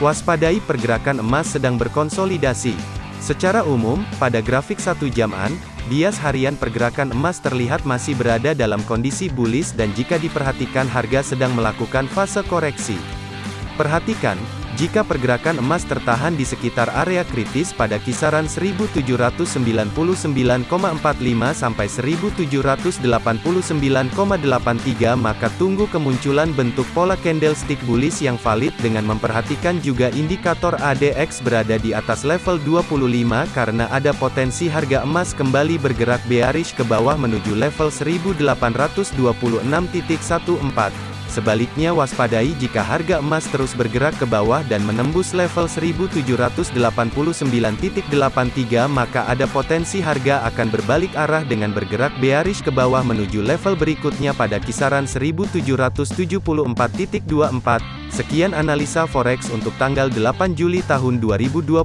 Waspadai pergerakan emas sedang berkonsolidasi. Secara umum, pada grafik satu jaman, bias harian pergerakan emas terlihat masih berada dalam kondisi bullish dan jika diperhatikan harga sedang melakukan fase koreksi. Perhatikan, jika pergerakan emas tertahan di sekitar area kritis pada kisaran 1799,45 sampai 1789,83 maka tunggu kemunculan bentuk pola candlestick bullish yang valid dengan memperhatikan juga indikator ADX berada di atas level 25 karena ada potensi harga emas kembali bergerak bearish ke bawah menuju level 1820.14. Sebaliknya waspadai jika harga emas terus bergerak ke bawah dan menembus level 1789.83 maka ada potensi harga akan berbalik arah dengan bergerak bearish ke bawah menuju level berikutnya pada kisaran 1774.24. Sekian analisa forex untuk tanggal 8 Juli tahun 2021.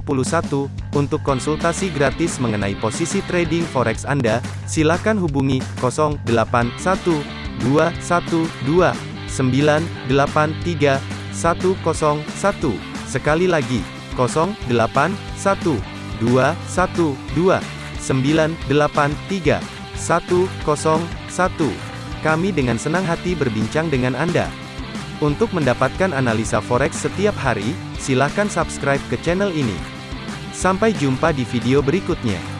Untuk konsultasi gratis mengenai posisi trading forex Anda, silakan hubungi 081212 983 101. Sekali lagi, 081 212 983 101. Kami dengan senang hati berbincang dengan Anda. Untuk mendapatkan analisa forex setiap hari, silakan subscribe ke channel ini. Sampai jumpa di video berikutnya.